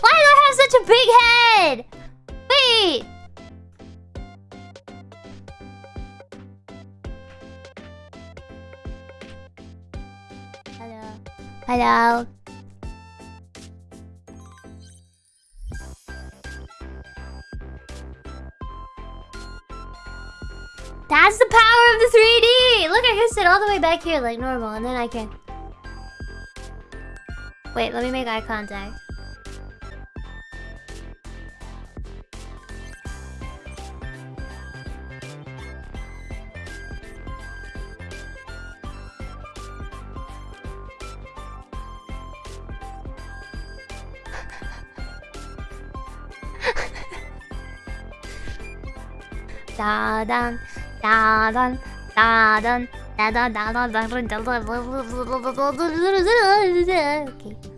Why do I have such a big head? Wait. Hello. Hello. That's the power of the 3D! Look, I can sit all the way back here like normal, and then I can... Wait, let me make eye contact. 따단 따단 따단 따단 따단 따단 따단 따단 따단 따단 따단 따단 따단